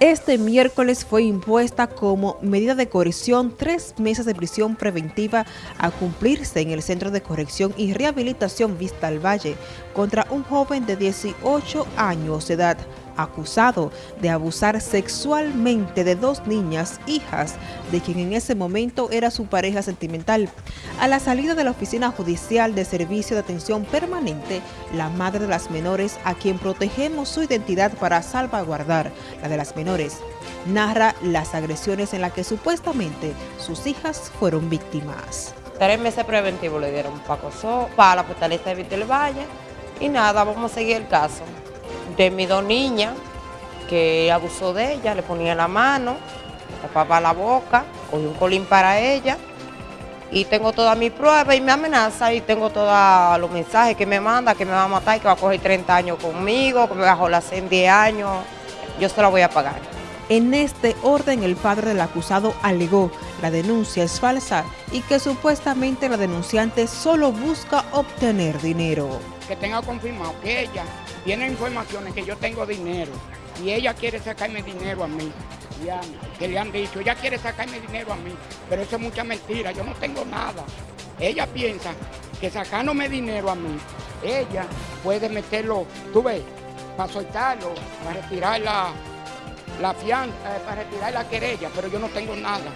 Este miércoles fue impuesta como medida de coerción tres meses de prisión preventiva a cumplirse en el Centro de Corrección y Rehabilitación Vista al Valle contra un joven de 18 años de edad acusado de abusar sexualmente de dos niñas, hijas de quien en ese momento era su pareja sentimental. A la salida de la Oficina Judicial de Servicio de Atención Permanente, la madre de las menores, a quien protegemos su identidad para salvaguardar la de las menores, narra las agresiones en las que supuestamente sus hijas fueron víctimas. Tres meses preventivos le dieron para, para la fortaleza de Vitel Valle y nada, vamos a seguir el caso de mis dos niñas, que abusó de ella, le ponía la mano, tapaba la boca, cogí un colín para ella, y tengo todas mis pruebas y me amenaza y tengo todos los mensajes que me manda, que me va a matar y que va a coger 30 años conmigo, que me va a jolar en 10 años, yo se la voy a pagar. En este orden, el padre del acusado alegó la denuncia es falsa y que supuestamente la denunciante solo busca obtener dinero. Que tenga confirmado que ella tiene informaciones que yo tengo dinero y ella quiere sacarme dinero a mí. que le han dicho, ella quiere sacarme dinero a mí, pero eso es mucha mentira, yo no tengo nada. Ella piensa que sacándome dinero a mí, ella puede meterlo, tú ves, para soltarlo, para retirar la, la fianza, eh, para retirar la querella, pero yo no tengo nada.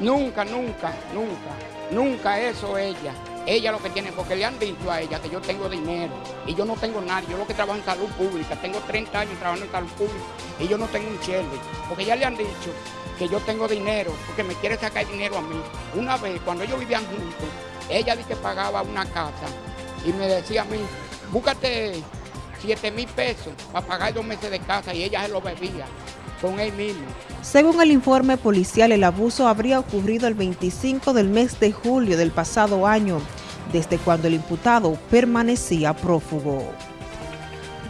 Nunca, nunca, nunca, nunca eso ella. Ella lo que tiene, porque le han dicho a ella que yo tengo dinero y yo no tengo nada, yo lo que trabajo en salud pública, tengo 30 años trabajando en salud pública y yo no tengo un chelde, porque ya le han dicho que yo tengo dinero, porque me quiere sacar dinero a mí. Una vez, cuando ellos vivían juntos, ella dice que pagaba una casa y me decía a mí, búscate 7 mil pesos para pagar dos meses de casa y ella se lo bebía con él mismo. Según el informe policial, el abuso habría ocurrido el 25 del mes de julio del pasado año, desde cuando el imputado permanecía prófugo.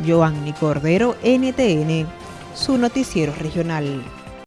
Joanny Cordero, NTN, su noticiero regional.